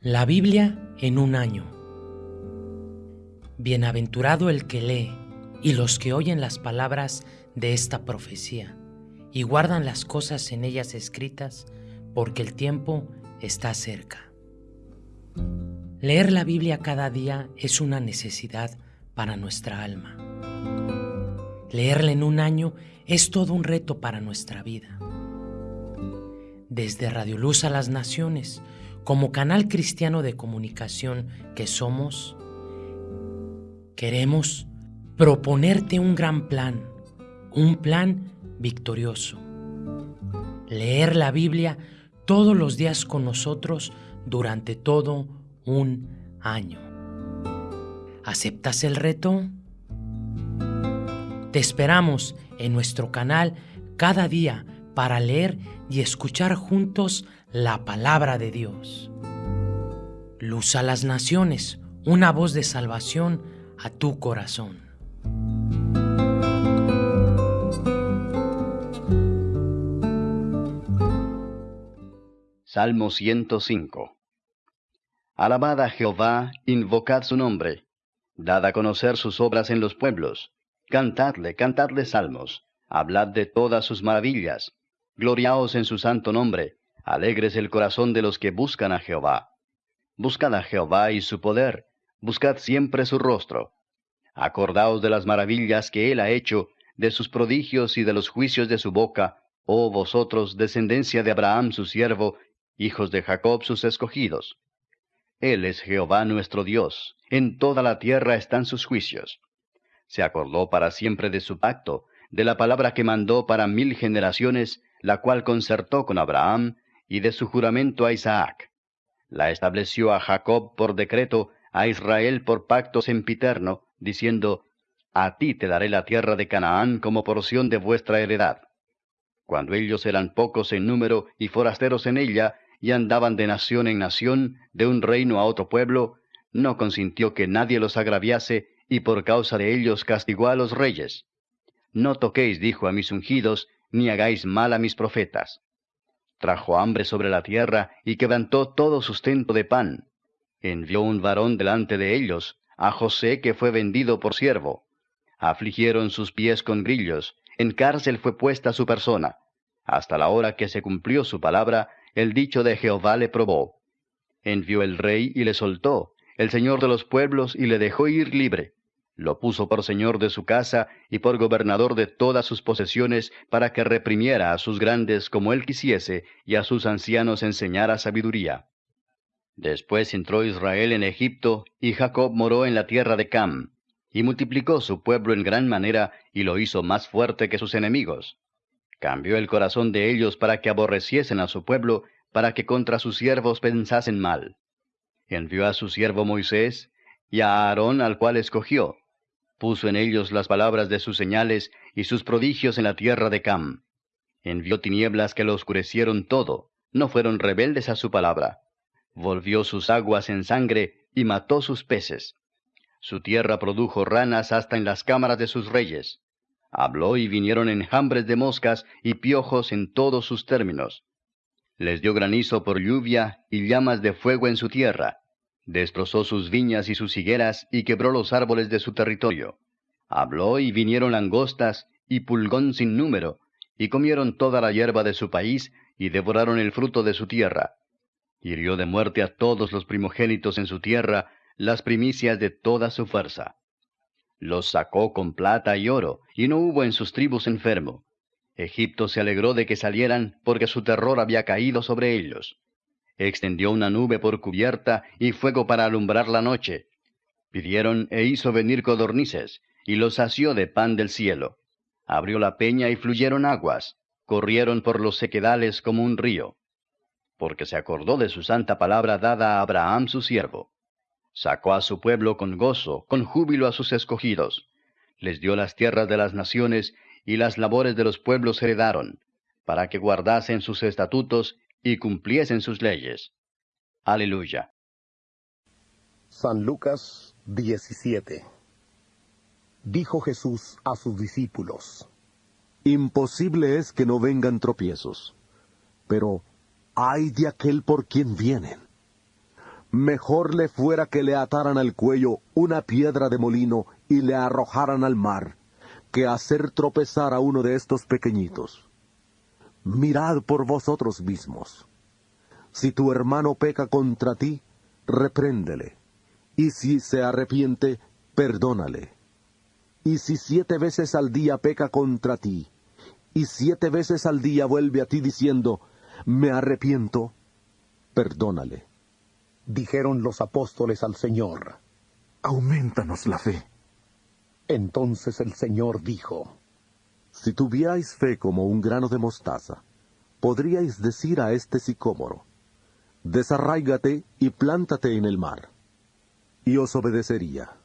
La Biblia en un año. Bienaventurado el que lee y los que oyen las palabras de esta profecía y guardan las cosas en ellas escritas, porque el tiempo está cerca. Leer la Biblia cada día es una necesidad para nuestra alma. Leerla en un año es todo un reto para nuestra vida. Desde Radio Luz a las Naciones, como canal cristiano de comunicación que somos, queremos proponerte un gran plan, un plan victorioso. Leer la Biblia todos los días con nosotros durante todo un año. ¿Aceptas el reto? Te esperamos en nuestro canal cada día para leer y escuchar juntos la palabra de Dios. Luz a las naciones, una voz de salvación a tu corazón. Salmo 105 Alabad a Jehová, invocad su nombre, dad a conocer sus obras en los pueblos, cantadle, cantadle salmos, hablad de todas sus maravillas, gloriaos en su santo nombre, alegres el corazón de los que buscan a Jehová. Buscad a Jehová y su poder, buscad siempre su rostro. Acordaos de las maravillas que él ha hecho, de sus prodigios y de los juicios de su boca, oh vosotros, descendencia de Abraham su siervo, hijos de Jacob sus escogidos. Él es Jehová nuestro Dios, en toda la tierra están sus juicios. Se acordó para siempre de su pacto, de la palabra que mandó para mil generaciones, la cual concertó con Abraham, y de su juramento a Isaac. La estableció a Jacob por decreto, a Israel por pacto sempiterno, diciendo, A ti te daré la tierra de Canaán como porción de vuestra heredad. Cuando ellos eran pocos en número y forasteros en ella, y andaban de nación en nación, de un reino a otro pueblo, no consintió que nadie los agraviase, y por causa de ellos castigó a los reyes. No toquéis, dijo a mis ungidos, ni hagáis mal a mis profetas. Trajo hambre sobre la tierra, y quebrantó todo sustento de pan. Envió un varón delante de ellos, a José que fue vendido por siervo. Afligieron sus pies con grillos, en cárcel fue puesta su persona. Hasta la hora que se cumplió su palabra, el dicho de Jehová le probó. Envió el rey y le soltó, el señor de los pueblos y le dejó ir libre. Lo puso por señor de su casa y por gobernador de todas sus posesiones para que reprimiera a sus grandes como él quisiese y a sus ancianos enseñara sabiduría. Después entró Israel en Egipto y Jacob moró en la tierra de Cam, y multiplicó su pueblo en gran manera y lo hizo más fuerte que sus enemigos. Cambió el corazón de ellos para que aborreciesen a su pueblo, para que contra sus siervos pensasen mal. Envió a su siervo Moisés y a Aarón al cual escogió. Puso en ellos las palabras de sus señales y sus prodigios en la tierra de Cam. Envió tinieblas que lo oscurecieron todo, no fueron rebeldes a su palabra. Volvió sus aguas en sangre y mató sus peces. Su tierra produjo ranas hasta en las cámaras de sus reyes. Habló y vinieron enjambres de moscas y piojos en todos sus términos. Les dio granizo por lluvia y llamas de fuego en su tierra. Destrozó sus viñas y sus higueras y quebró los árboles de su territorio. Habló y vinieron langostas y pulgón sin número, y comieron toda la hierba de su país y devoraron el fruto de su tierra. Hirió de muerte a todos los primogénitos en su tierra, las primicias de toda su fuerza. Los sacó con plata y oro, y no hubo en sus tribus enfermo. Egipto se alegró de que salieran, porque su terror había caído sobre ellos. Extendió una nube por cubierta y fuego para alumbrar la noche. Pidieron e hizo venir codornices, y los sació de pan del cielo. Abrió la peña y fluyeron aguas, corrieron por los sequedales como un río. Porque se acordó de su santa palabra dada a Abraham su siervo. Sacó a su pueblo con gozo, con júbilo a sus escogidos. Les dio las tierras de las naciones y las labores de los pueblos heredaron, para que guardasen sus estatutos y cumpliesen sus leyes. Aleluya. San Lucas 17 Dijo Jesús a sus discípulos, Imposible es que no vengan tropiezos, pero ay de aquel por quien vienen mejor le fuera que le ataran al cuello una piedra de molino y le arrojaran al mar, que hacer tropezar a uno de estos pequeñitos. Mirad por vosotros mismos. Si tu hermano peca contra ti, repréndele, y si se arrepiente, perdónale. Y si siete veces al día peca contra ti, y siete veces al día vuelve a ti diciendo, me arrepiento, perdónale. Dijeron los apóstoles al Señor, aumentanos la fe. Entonces el Señor dijo, Si tuvierais fe como un grano de mostaza, podríais decir a este sicómoro, desarráigate y plántate en el mar, y os obedecería.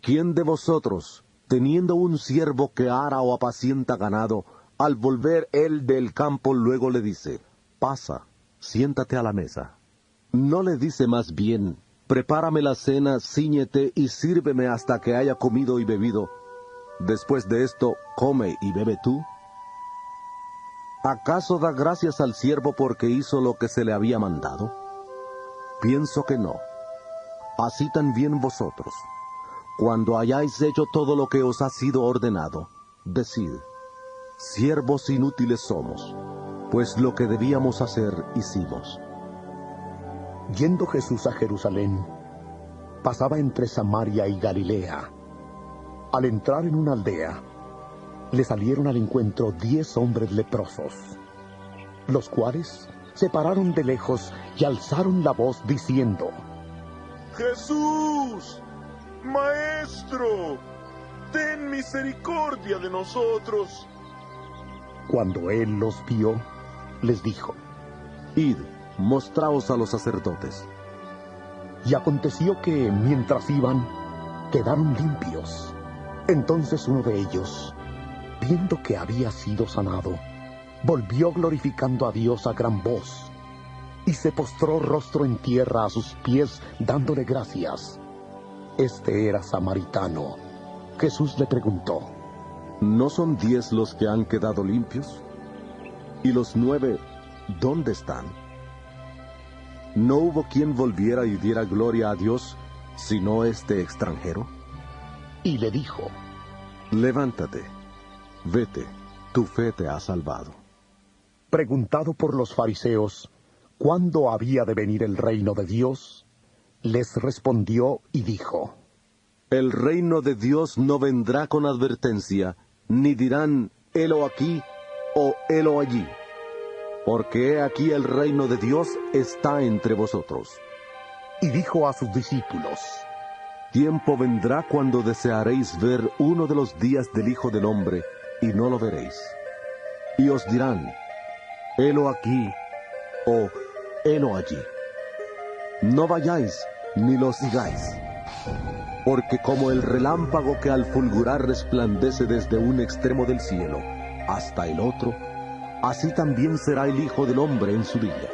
¿Quién de vosotros, teniendo un siervo que ara o apacienta ganado, al volver él del campo luego le dice, pasa, siéntate a la mesa? ¿No le dice más bien, prepárame la cena, ciñete y sírveme hasta que haya comido y bebido? Después de esto, come y bebe tú. ¿Acaso da gracias al siervo porque hizo lo que se le había mandado? Pienso que no. Así también vosotros, cuando hayáis hecho todo lo que os ha sido ordenado, decid, siervos inútiles somos, pues lo que debíamos hacer hicimos. Yendo Jesús a Jerusalén, pasaba entre Samaria y Galilea. Al entrar en una aldea, le salieron al encuentro diez hombres leprosos, los cuales se pararon de lejos y alzaron la voz diciendo, Jesús, Maestro, ten misericordia de nosotros. Cuando él los vio, les dijo, Id, mostraos a los sacerdotes. Y aconteció que, mientras iban, quedaron limpios. Entonces uno de ellos, viendo que había sido sanado, volvió glorificando a Dios a gran voz, y se postró rostro en tierra a sus pies, dándole gracias. Este era samaritano. Jesús le preguntó, ¿No son diez los que han quedado limpios? ¿Y los nueve dónde están? ¿No hubo quien volviera y diera gloria a Dios sino este extranjero? Y le dijo, Levántate, vete, tu fe te ha salvado. Preguntado por los fariseos, ¿cuándo había de venir el reino de Dios? Les respondió y dijo, El reino de Dios no vendrá con advertencia, ni dirán, helo aquí o helo allí, porque he aquí el reino de Dios está entre vosotros. Y dijo a sus discípulos, Tiempo vendrá cuando desearéis ver uno de los días del Hijo del Hombre, y no lo veréis. Y os dirán, helo aquí o helo allí. No vayáis ni lo sigáis, porque como el relámpago que al fulgurar resplandece desde un extremo del cielo hasta el otro, así también será el Hijo del Hombre en su día.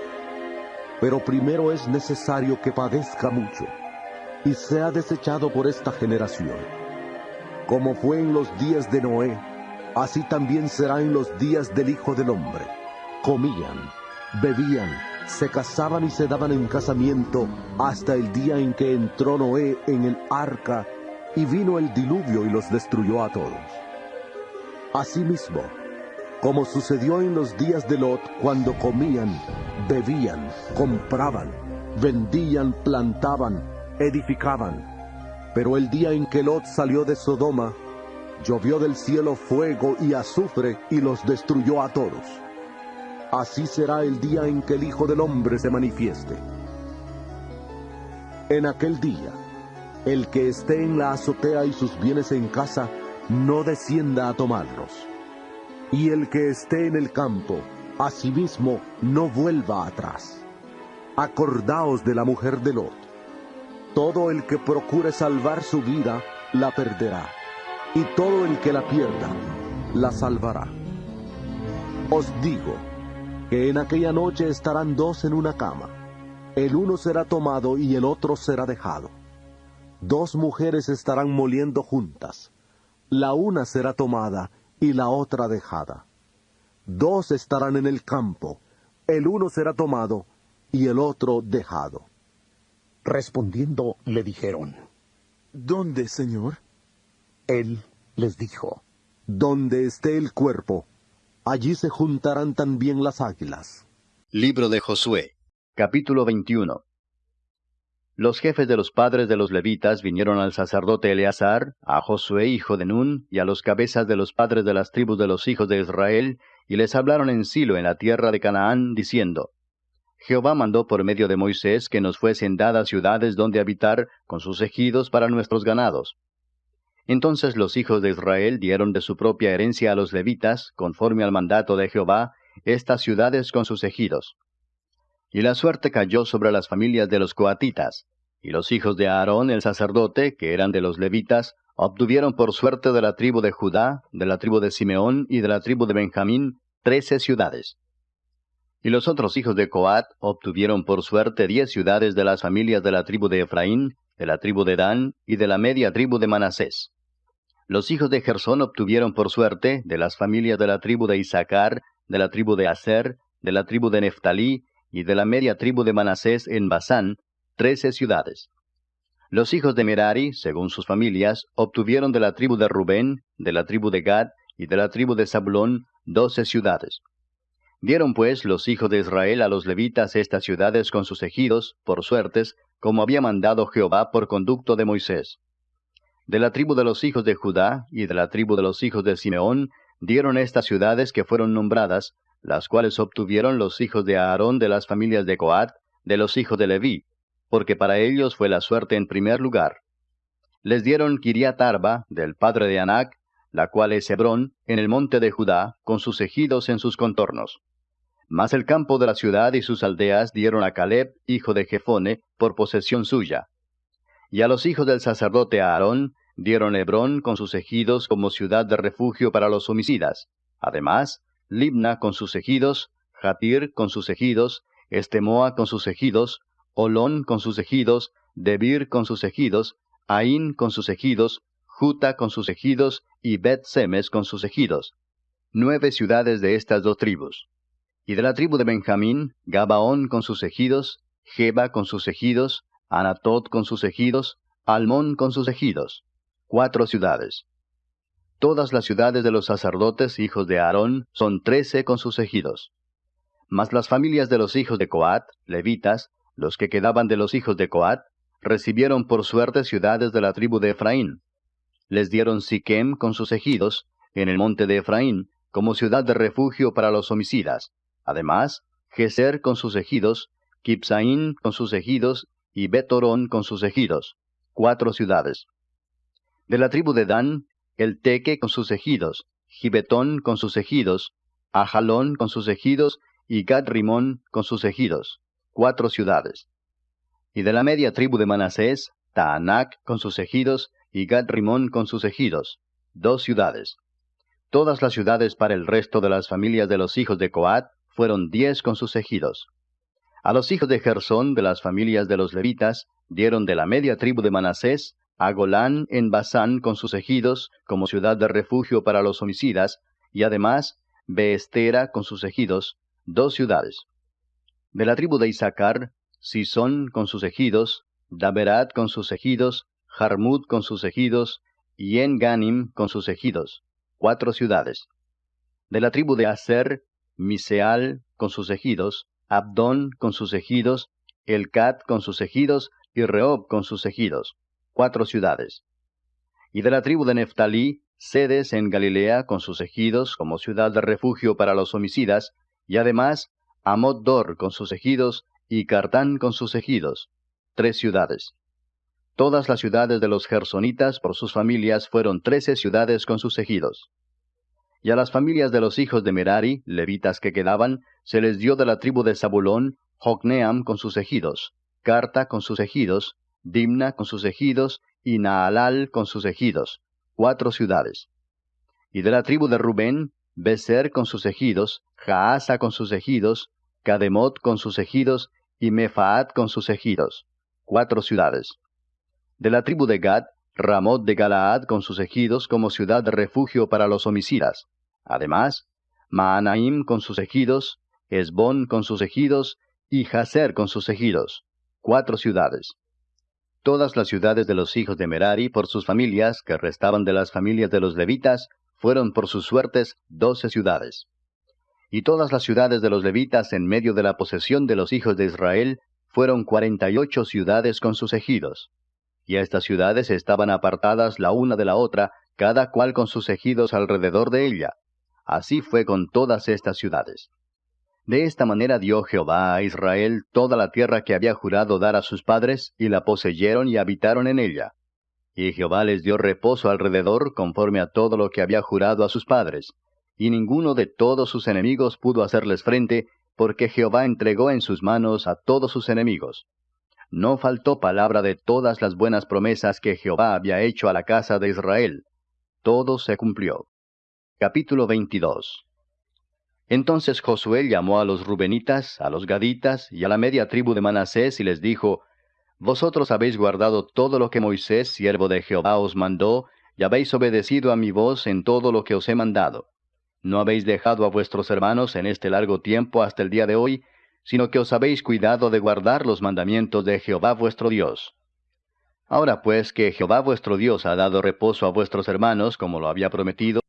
Pero primero es necesario que padezca mucho y sea desechado por esta generación. Como fue en los días de Noé, así también será en los días del Hijo del Hombre. Comían, bebían, se casaban y se daban en casamiento hasta el día en que entró Noé en el arca y vino el diluvio y los destruyó a todos. Asimismo, como sucedió en los días de Lot cuando comían, bebían, compraban, vendían, plantaban, edificaban. Pero el día en que Lot salió de Sodoma, llovió del cielo fuego y azufre y los destruyó a todos. Así será el día en que el Hijo del Hombre se manifieste. En aquel día, el que esté en la azotea y sus bienes en casa, no descienda a tomarlos. Y el que esté en el campo, asimismo no vuelva atrás. Acordaos de la mujer de Lot. Todo el que procure salvar su vida, la perderá. Y todo el que la pierda, la salvará. Os digo, que en aquella noche estarán dos en una cama. El uno será tomado y el otro será dejado. Dos mujeres estarán moliendo juntas. La una será tomada y la otra dejada. Dos estarán en el campo. El uno será tomado y el otro dejado. Respondiendo le dijeron, ¿Dónde, Señor? Él les dijo, Donde esté el cuerpo, allí se juntarán también las águilas. Libro de Josué, capítulo 21. Los jefes de los padres de los levitas vinieron al sacerdote Eleazar, a Josué hijo de Nun, y a los cabezas de los padres de las tribus de los hijos de Israel, y les hablaron en Silo en la tierra de Canaán, diciendo, Jehová mandó por medio de Moisés que nos fuesen dadas ciudades donde habitar con sus ejidos para nuestros ganados. Entonces los hijos de Israel dieron de su propia herencia a los levitas, conforme al mandato de Jehová, estas ciudades con sus ejidos. Y la suerte cayó sobre las familias de los coatitas, y los hijos de Aarón el sacerdote, que eran de los levitas, obtuvieron por suerte de la tribu de Judá, de la tribu de Simeón y de la tribu de Benjamín, trece ciudades. Y los otros hijos de Coat obtuvieron por suerte diez ciudades de las familias de la tribu de Efraín, de la tribu de Dan y de la media tribu de Manasés. Los hijos de Gersón obtuvieron por suerte de las familias de la tribu de Isaacar, de la tribu de Aser, de la tribu de Neftalí y de la media tribu de Manasés en Basán, trece ciudades. Los hijos de Merari, según sus familias, obtuvieron de la tribu de Rubén, de la tribu de Gad y de la tribu de Zabulón doce ciudades. Dieron pues los hijos de Israel a los levitas estas ciudades con sus ejidos, por suertes, como había mandado Jehová por conducto de Moisés. De la tribu de los hijos de Judá y de la tribu de los hijos de Simeón dieron estas ciudades que fueron nombradas, las cuales obtuvieron los hijos de Aarón de las familias de Coat, de los hijos de Leví, porque para ellos fue la suerte en primer lugar. Les dieron Kiriat Arba, del padre de Anac, la cual es Hebrón, en el monte de Judá, con sus ejidos en sus contornos. Mas el campo de la ciudad y sus aldeas dieron a Caleb, hijo de Jefone, por posesión suya. Y a los hijos del sacerdote Aarón dieron Hebrón con sus ejidos como ciudad de refugio para los homicidas. Además, Libna con sus ejidos, Jatir con sus ejidos, Estemoa con sus ejidos, Olón con sus ejidos, Debir con sus ejidos, Ain con sus ejidos, Juta con sus ejidos y Bet Semes con sus ejidos. Nueve ciudades de estas dos tribus. Y de la tribu de Benjamín, Gabaón con sus ejidos, Geba con sus ejidos, Anatot con sus ejidos, Almón con sus ejidos. Cuatro ciudades. Todas las ciudades de los sacerdotes hijos de Aarón son trece con sus ejidos. Mas las familias de los hijos de Coat, levitas, los que quedaban de los hijos de Coat, recibieron por suerte ciudades de la tribu de Efraín. Les dieron Siquem con sus ejidos, en el monte de Efraín, como ciudad de refugio para los homicidas, Además, Geser con sus ejidos, Kipsaín con sus ejidos y Betorón con sus ejidos, cuatro ciudades. De la tribu de Dan, el Teque con sus ejidos, Gibetón con sus ejidos, Ajalón con sus ejidos y Gad Rimón con sus ejidos, cuatro ciudades. Y de la media tribu de Manasés, Taanac con sus ejidos y Gad Rimón con sus ejidos, dos ciudades. Todas las ciudades para el resto de las familias de los hijos de Coat fueron diez con sus ejidos. A los hijos de Gersón de las familias de los levitas dieron de la media tribu de Manasés a Golán en Basán con sus ejidos como ciudad de refugio para los homicidas, y además Beestera con sus ejidos, dos ciudades. De la tribu de Isaacar, Sison con sus ejidos, Daberat con sus ejidos, Jarmut con sus ejidos, y En-Ganim con sus ejidos, cuatro ciudades. De la tribu de Aser, Miseal con sus ejidos, Abdón con sus ejidos, Elcat con sus ejidos y Rehob con sus ejidos, cuatro ciudades. Y de la tribu de Neftalí, Sedes en Galilea con sus ejidos como ciudad de refugio para los homicidas, y además Amod-Dor con sus ejidos y Cartán con sus ejidos, tres ciudades. Todas las ciudades de los gersonitas por sus familias fueron trece ciudades con sus ejidos. Y a las familias de los hijos de Merari, levitas que quedaban, se les dio de la tribu de Zabulón, Jocneam con sus ejidos, Carta con sus ejidos, Dimna con sus ejidos, y Naalal con sus ejidos, cuatro ciudades. Y de la tribu de Rubén, Beser con sus ejidos, Jaasa con sus ejidos, Kademot con sus ejidos, y Mefaat con sus ejidos, cuatro ciudades. De la tribu de Gad, Ramot de Galaad con sus ejidos como ciudad de refugio para los homicidas. Además, Maanaim con sus ejidos, Esbón con sus ejidos, y Jaser con sus ejidos, cuatro ciudades. Todas las ciudades de los hijos de Merari por sus familias, que restaban de las familias de los levitas, fueron por sus suertes doce ciudades. Y todas las ciudades de los levitas en medio de la posesión de los hijos de Israel fueron cuarenta y ocho ciudades con sus ejidos. Y estas ciudades estaban apartadas la una de la otra, cada cual con sus ejidos alrededor de ella. Así fue con todas estas ciudades. De esta manera dio Jehová a Israel toda la tierra que había jurado dar a sus padres, y la poseyeron y habitaron en ella. Y Jehová les dio reposo alrededor conforme a todo lo que había jurado a sus padres, y ninguno de todos sus enemigos pudo hacerles frente, porque Jehová entregó en sus manos a todos sus enemigos. No faltó palabra de todas las buenas promesas que Jehová había hecho a la casa de Israel. Todo se cumplió. Capítulo 22 Entonces Josué llamó a los Rubenitas, a los Gaditas y a la media tribu de Manasés y les dijo, Vosotros habéis guardado todo lo que Moisés, siervo de Jehová, os mandó, y habéis obedecido a mi voz en todo lo que os he mandado. No habéis dejado a vuestros hermanos en este largo tiempo hasta el día de hoy, sino que os habéis cuidado de guardar los mandamientos de Jehová vuestro Dios. Ahora pues que Jehová vuestro Dios ha dado reposo a vuestros hermanos, como lo había prometido,